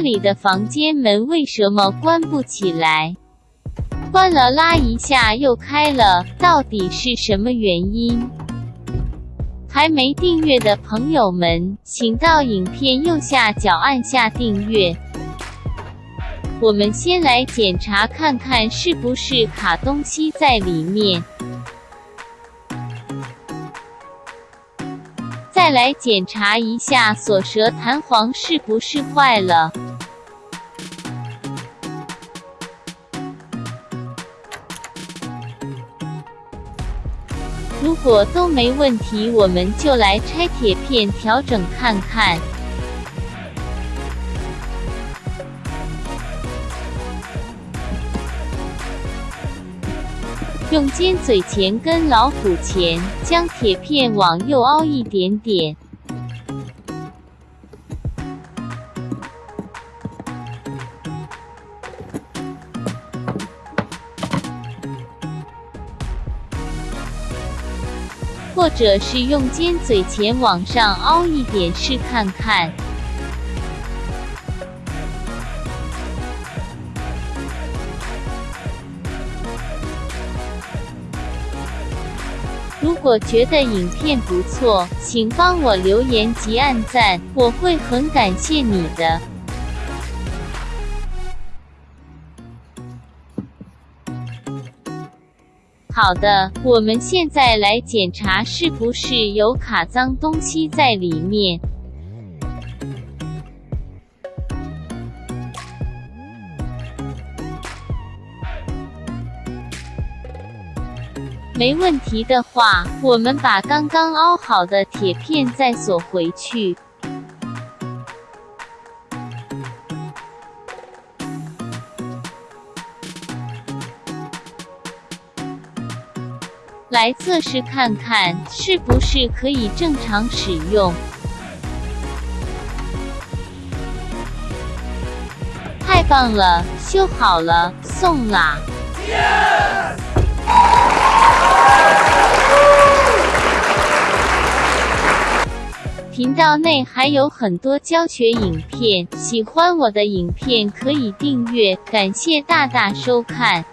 这里的房间门为什么关不起来？关了拉一下又开了，到底是什么原因？还没订阅的朋友们，请到影片右下角按下订阅。我们先来检查看看是不是卡东西在里面。再来检查一下锁舌弹簧是不是坏了。如果都没问题，我们就来拆铁片调整看看。用尖嘴钳跟老虎钳，将铁片往右凹一点点。或者是用尖嘴钳往上凹一点试看看。如果觉得影片不错，请帮我留言及按赞，我会很感谢你的。好的，我们现在来检查是不是有卡脏东西在里面。没问题的话，我们把刚刚凹好的铁片再锁回去。来测试看看，是不是可以正常使用？太棒了，修好了，送啦！频道内还有很多教学影片，喜欢我的影片可以订阅，感谢大大收看。